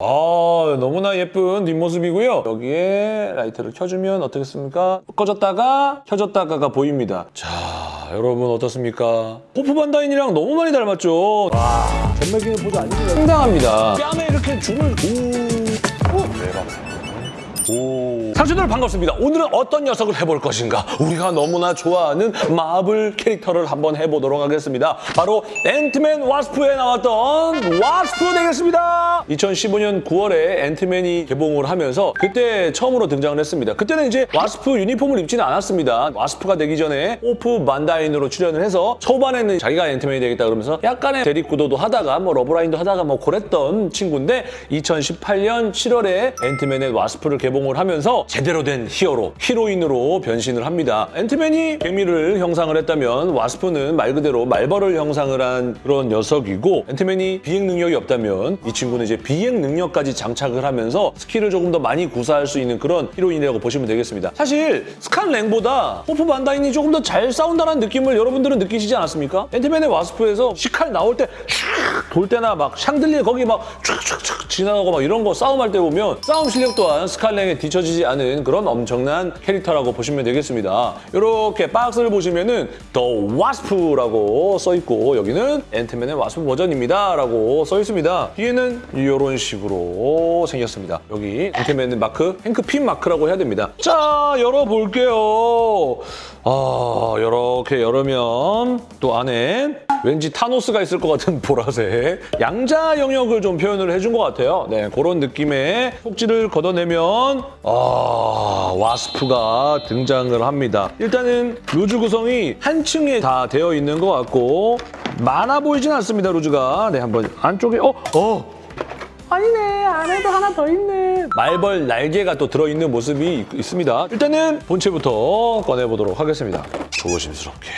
아 너무나 예쁜 뒷모습이고요. 여기에 라이트를 켜주면 어떻겠습니까? 꺼졌다가 켜졌다가가 보입니다. 자 여러분 어떻습니까? 호프 반다인이랑 너무 많이 닮았죠? 와 전매기는 보조 아닙니다. 상당합니다. 뺨에 이렇게 줄을 오, 오 대박. 오. 상추들 반갑습니다. 오늘은 어떤 녀석을 해볼 것인가? 우리가 너무나 좋아하는 마블 캐릭터를 한번 해보도록 하겠습니다. 바로 앤트맨 와스프에 나왔던 와스프 되겠습니다. 2015년 9월에 앤트맨이 개봉을 하면서 그때 처음으로 등장을 했습니다. 그때는 이제 와스프 유니폼을 입지는 않았습니다. 와스프가 되기 전에 호프 반다인으로 출연을 해서 초반에는 자기가 앤트맨이 되겠다 그러면서 약간의 대립구도도 하다가 뭐 러브라인도 하다가 뭐 그랬던 친구인데 2018년 7월에 앤트맨과 와스프를 개봉을 하면서 제대로 된 히어로, 히로인으로 변신을 합니다. 앤트맨이 개미를 형상을 했다면 와스프는 말 그대로 말벌을 형상을 한 그런 녀석이고 앤트맨이 비행 능력이 없다면 이 친구는 이제 비행 능력까지 장착을 하면서 스킬을 조금 더 많이 구사할 수 있는 그런 히로인이라고 보시면 되겠습니다. 사실 스캇 랭보다 호프 반다인이 조금 더 잘 싸운다는 느낌을 여러분들은 느끼시지 않았습니까? 앤트맨과 와스프에서 식칼 나올 때 돌 때나 막 샹들리에 거기 막 촥촥촥 지나가고 막 이런 거 싸움할 때 보면 싸움 실력 또한 스칼 랭에 뒤처지지 않은 그런 엄청난 캐릭터라고 보시면 되겠습니다. 이렇게 박스를 보시면은 The Wasp라고 써 있고 여기는 앤트맨 앤 와스프 버전입니다 라고 써 있습니다. 뒤에는 이런 식으로 생겼습니다. 여기 앤트맨의 마크, 행크 핌 마크라고 해야 됩니다. 자 열어볼게요. 아 이렇게 열으면 또 안에 왠지 타노스가 있을 것 같은 보라색 양자 영역을 좀 표현을 해준 것 같아요. 네, 그런 느낌의 속지를 걷어내면 아 와스프가 등장을 합니다. 일단은 루즈 구성이 한 층에 다 되어 있는 것 같고 많아 보이진 않습니다, 루즈가. 네, 한번 안쪽에 어? 어. 아니네. 안에도 하나 더 있네. 말벌 날개가 또 들어있는 모습이 있- 있습니다. 일단은 본체부터 꺼내보도록 하겠습니다. 조심스럽게.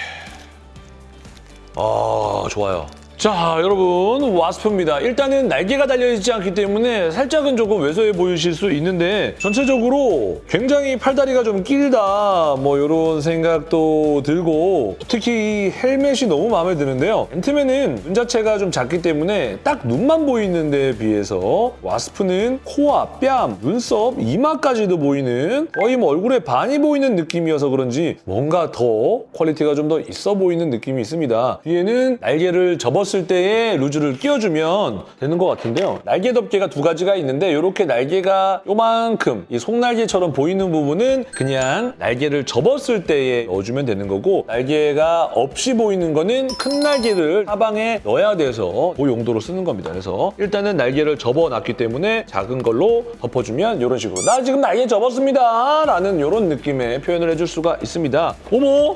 아 좋아요 자 여러분 와스프입니다. 일단은 날개가 달려있지 않기 때문에 살짝은 조금 왜소해 보이실 수 있는데 전체적으로 굉장히 팔다리가 좀 길다 뭐 이런 생각도 들고 특히 이 헬멧이 너무 마음에 드는데요. 앤트맨은 눈 자체가 좀 작기 때문에 딱 눈만 보이는 데 비해서 와스프는 코와 뺨, 눈썹, 이마까지도 보이는 거의 뭐 얼굴에 반이 보이는 느낌이어서 그런지 뭔가 더 quality가 좀 더 있어 보이는 느낌이 있습니다. 뒤에는 날개를 접었 을 때에 loose를 끼워주면 되는 것 같은데요. 날개 덮개가 두 가지가 있는데 이렇게 날개가 요만큼 이 속날개처럼 보이는 부분은 그냥 날개를 접었을 때에 넣어주면 되는 거고 날개가 없이 보이는 거는 큰 날개를 사방에 넣어야 돼서 그 용도로 쓰는 겁니다. 그래서 일단은 날개를 접어놨기 때문에 작은 걸로 덮어주면 이런 식으로 나 지금 날개 접었습니다 라는 이런 느낌의 표현을 해줄 수가 있습니다. 어머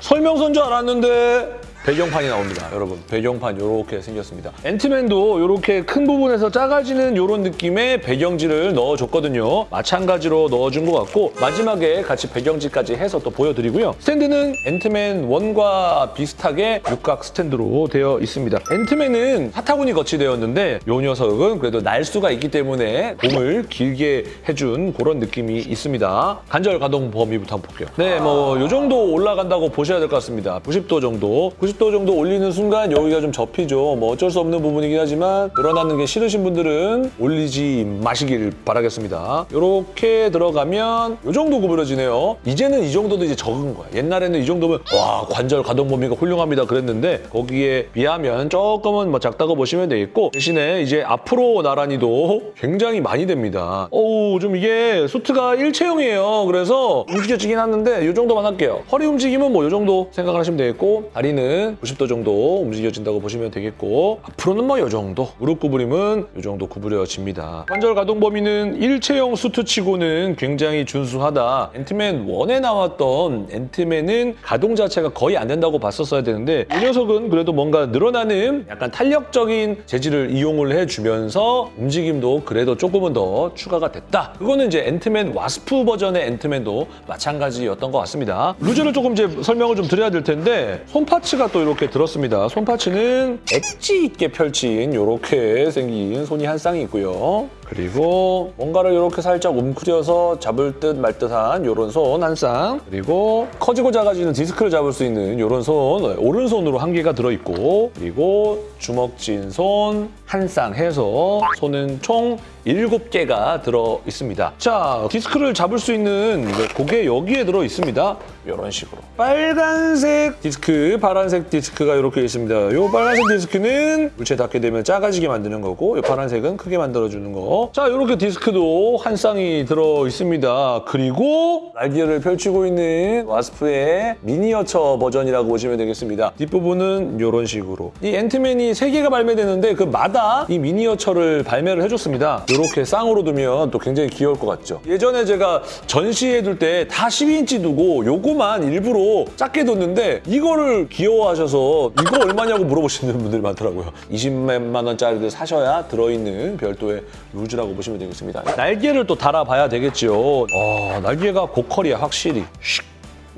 설명서인 줄 알았는데 배경판이 나옵니다, 여러분. 배경판 이렇게 생겼습니다. 앤트맨도 이렇게 큰 부분에서 작아지는 이런 느낌의 배경지를 넣어줬거든요. 마찬가지로 넣어준 것 같고 마지막에 같이 배경지까지 해서 또 보여드리고요. 스탠드는 앤트맨 1과 비슷하게 육각 스탠드로 되어 있습니다. 앤트맨은 사타구니 거치되었는데 이 녀석은 그래도 날 수가 있기 때문에 몸을 길게 해준 그런 느낌이 있습니다. 간절 가동 범위부터 한번 볼게요. 네, 뭐 이 정도 올라간다고 보셔야 될 것 같습니다. 90도 정도. 90도 정도 올리는 순간 여기가 좀 접히죠. 뭐 어쩔 수 없는 부분이긴 하지만 늘어나는 게 싫으신 분들은 올리지 마시길 바라겠습니다. 이렇게 들어가면 이 정도 구부러지네요. 이제는 이 정도도 이제 적은 거야. 옛날에는 이 정도면 와 관절 가동 범위가 훌륭합니다 그랬는데 거기에 비하면 조금은 뭐 작다고 보시면 되겠고 대신에 이제 앞으로 나란히도 굉장히 많이 됩니다. 어우 좀 이게 수트가 일체형이에요. 그래서 움직여지긴 하는데 이 정도만 할게요. 허리 움직임은 뭐 이 정도 생각을 하시면 되겠고 다리는 90도 정도 움직여진다고 보시면 되겠고 앞으로는 뭐 이 정도 무릎 구부림은 이 정도 구부려집니다. 관절 가동 범위는 일체형 수트치고는 굉장히 준수하다. 앤트맨 1에 나왔던 앤트맨은 가동 자체가 거의 안 된다고 봤었어야 되는데 이 녀석은 그래도 뭔가 늘어나는 약간 탄력적인 재질을 이용을 해주면서 움직임도 그래도 조금은 더 추가가 됐다. 그거는 이제 앤트맨 와스프 버전의 앤트맨도 마찬가지였던 것 같습니다. loose를 조금 이제 설명을 좀 드려야 될 텐데 손 parts가 또 이렇게 들었습니다. 손parts는 엣지 있게 펼친 이렇게 생긴 손이 한 쌍이 있고요. 그리고 뭔가를 이렇게 살짝 움크려서 잡을 듯 말 듯한 이런 손 한 쌍. 그리고 커지고 작아지는 디스크를 잡을 수 있는 이런 손 오른손으로 한 개가 들어있고 그리고 주먹진 손 한 쌍 해서 손은 총 7개가 들어 있습니다. 자, 디스크를 잡을 수 있는 그게 여기에 들어 있습니다. 이런 식으로. 빨간색 디스크, 파란색 디스크가 이렇게 있습니다. 이 빨간색 디스크는 물체 닿게 되면 작아지게 만드는 거고 이 파란색은 크게 만들어주는 거. 자, 이렇게 디스크도 한 쌍이 들어 있습니다. 그리고 날개를 펼치고 있는 와스프의 미니어처 버전이라고 보시면 되겠습니다. 뒷부분은 이런 식으로. 이 앤트맨이 3개가 발매되는데 그 마다 이 미니어처를 발매를 해줬습니다. 이렇게 쌍으로 두면 또 굉장히 귀여울 것 같죠. 예전에 제가 전시해둘 때 다 12인치 두고 요거만 일부러 작게 뒀는데 이거를 귀여워하셔서 이거 얼마냐고 물어보시는 분들이 많더라고요. 20만 원짜리를 사셔야 들어있는 별도의 루즈라고 보시면 되겠습니다. 날개를 또 달아봐야 되겠죠. 어, 날개가 고퀄이야 확실히.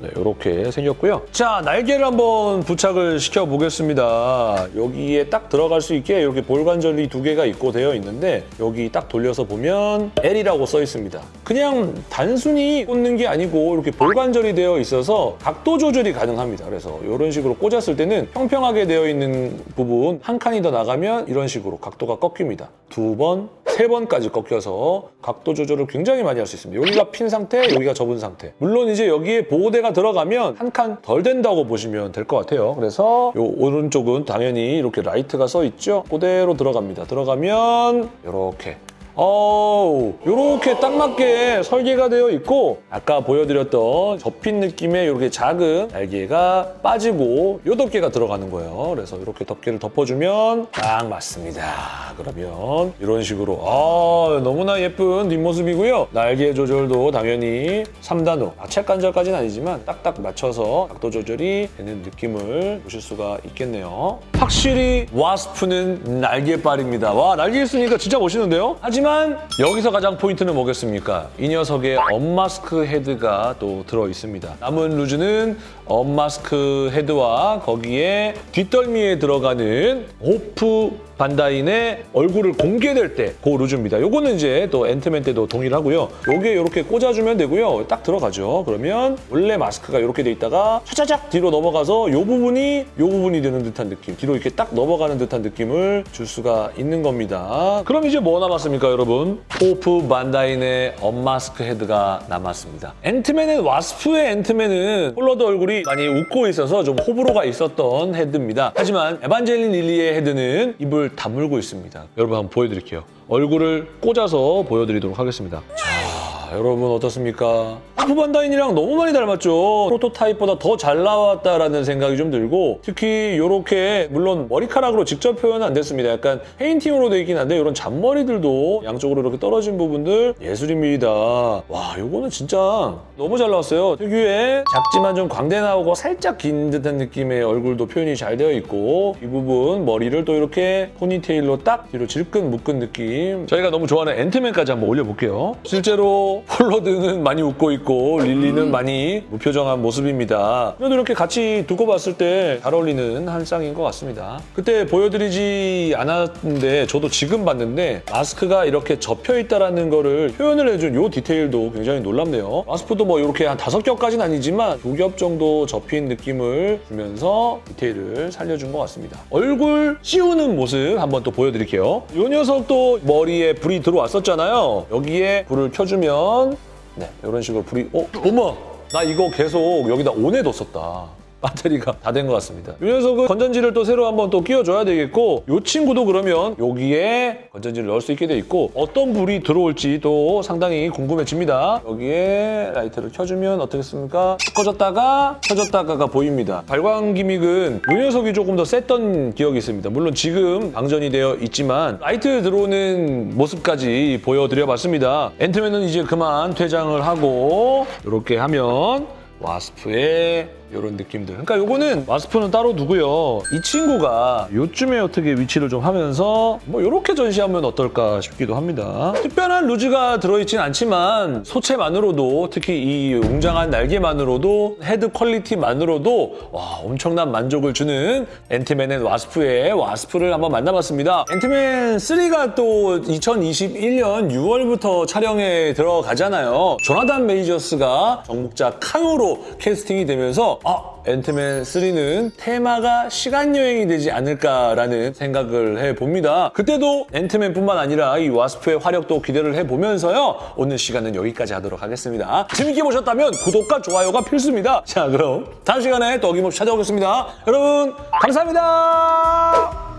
슉. 네, 이렇게 생겼고요. 자, 날개를 한번 부착을 시켜보겠습니다. 여기에 딱 들어갈 수 있게 이렇게 볼관절이 두 개가 있고 되어 있는데 여기 딱 돌려서 보면 L이라고 써 있습니다. 그냥 단순히 꽂는 게 아니고 이렇게 볼관절이 되어 있어서 각도 조절이 가능합니다. 그래서 이런 식으로 꽂았을 때는 평평하게 되어 있는 부분 한 칸이 더 나가면 이런 식으로 각도가 꺾입니다. 두 번, 세 번까지 꺾여서 각도 조절을 굉장히 많이 할 수 있습니다. 여기가 핀 상태, 여기가 접은 상태. 물론 이제 여기에 보호대가 들어가면 한 칸 덜 된다고 보시면 될 것 같아요. 그래서 요 오른쪽은 당연히 이렇게 right가 써 있죠. 그대로 들어갑니다. 들어가면 이렇게 이렇게 딱 맞게 설계가 되어 있고 아까 보여드렸던 접힌 느낌의 이렇게 작은 날개가 빠지고 요 덮개가 들어가는 거예요. 그래서 이렇게 덮개를 덮어주면 딱 맞습니다. 그러면 이런 식으로 아 너무나 예쁜 뒷모습이고요. 날개 조절도 당연히 3단으로 아체 관절까지는 아니지만 딱딱 맞춰서 각도 조절이 되는 느낌을 보실 수가 있겠네요. 확실히 와스프는 날개빨입니다. 와 날개 있으니까 진짜 멋있는데요? 하지만 여기서 가장 포인트는 뭐겠습니까? 이 녀석의 unmask head가 또 들어 있습니다. 남은 loose는 unmask head와 거기에 뒷덜미에 들어가는 호프 반다인의 얼굴을 공개될 때 그 loose입니다. 요거는 이제 또 앤트맨 때도 동일하고요. 요게 이렇게 꽂아주면 되고요. 딱 들어가죠. 그러면 원래 마스크가 이렇게 돼 있다가 차차작 뒤로 넘어가서 요 부분이 요 부분이 되는 듯한 느낌. 뒤로 이렇게 딱 넘어가는 듯한 느낌을 줄 수가 있는 겁니다. 그럼 이제 뭐 남았습니까, 여러분? 호프 반다인의 unmask head가 남았습니다. 앤트맨 앤 와스프의 앤트맨은 폴 러드 얼굴이 많이 웃고 있어서 좀 호불호가 있었던 head입니다. 하지만 에반젤린 릴리의 head는 입을 다물고 있습니다. 여러분 한번 보여드릴게요. 얼굴을 꽂아서 보여드리도록 하겠습니다. 자, 여러분 어떻습니까? 호프 반다인이랑 너무 많이 닮았죠. 프로토타입보다 더 잘 나왔다라는 생각이 좀 들고 특히 이렇게 물론 머리카락으로 직접 표현은 안 됐습니다. 약간 페인팅으로 돼 있긴 한데 이런 잔머리들도 양쪽으로 이렇게 떨어진 부분들 예술입니다. 와, 이거는 진짜 너무 잘 나왔어요. 특유의 작지만 좀 광대 나오고 살짝 긴 듯한 느낌의 얼굴도 표현이 잘 되어 있고 이 부분 머리를 또 이렇게 포니테일로 딱 뒤로 질끈 묶은 느낌 저희가 너무 좋아하는 앤트맨까지 한번 올려볼게요. 실제로 폴 러드는 많이 웃고 있고 릴리는 많이 무표정한 모습입니다. 그래도 이렇게 같이 두고 봤을 때 잘 어울리는 한 쌍인 것 같습니다. 그때 보여드리지 않았는데 저도 지금 봤는데 마스크가 이렇게 접혀 있다는 거를 표현을 해준 이 디테일도 굉장히 놀랍네요. 마스크도 뭐 이렇게 한 다섯 겹까지는 아니지만 두 겹 정도 접힌 느낌을 주면서 디테일을 살려준 것 같습니다. 얼굴 씌우는 모습 한번 또 보여드릴게요. 이 녀석도 머리에 불이 들어왔었잖아요. 여기에 불을 켜주면 네, 이런 식으로 불이 어? 어머! 나 이거 계속 여기다 on에 뒀었다. 배터리가 다 된 것 같습니다. 이 녀석은 건전지를 또 새로 한번 또 끼워줘야 되겠고 이 친구도 그러면 여기에 건전지를 넣을 수 있게 돼 있고 어떤 불이 들어올지도 상당히 궁금해집니다. 여기에 라이트를 켜주면 어떻겠습니까? 꺼졌다가 켜졌다가가 보입니다. 발광 gimmick은 이 녀석이 조금 더 셌던 기억이 있습니다. 물론 지금 방전이 되어 있지만 라이트 들어오는 모습까지 보여드려봤습니다. 앤트맨은 이제 그만 퇴장을 하고 이렇게 하면 와스프의 이런 느낌들. 그러니까 요거는 와스프는 따로 두고요. 이 친구가 요쯤에 어떻게 위치를 좀 하면서 뭐 이렇게 전시하면 어떨까 싶기도 합니다. 특별한 loose가 들어있진 않지만 소체만으로도 특히 이 웅장한 날개만으로도 헤드 quality만으로도 와 엄청난 만족을 주는 앤트맨 앤 와스프의 와스프를 한번 만나봤습니다. 앤트맨 3가 또 2021년 6월부터 촬영에 들어가잖아요. 조나단 메이저스가 정복자 칸으로 캐스팅이 되면서 아 앤트맨 3는 테마가 시간 여행이 되지 않을까라는 생각을 해봅니다. 그때도 앤트맨뿐만 아니라 이 와스프의 화력도 기대를 해보면서요. 오늘 시간은 여기까지 하도록 하겠습니다. 재밌게 보셨다면 구독과 좋아요가 필수입니다. 자 그럼 다음 시간에 또 어김없이 찾아오겠습니다. 여러분 감사합니다.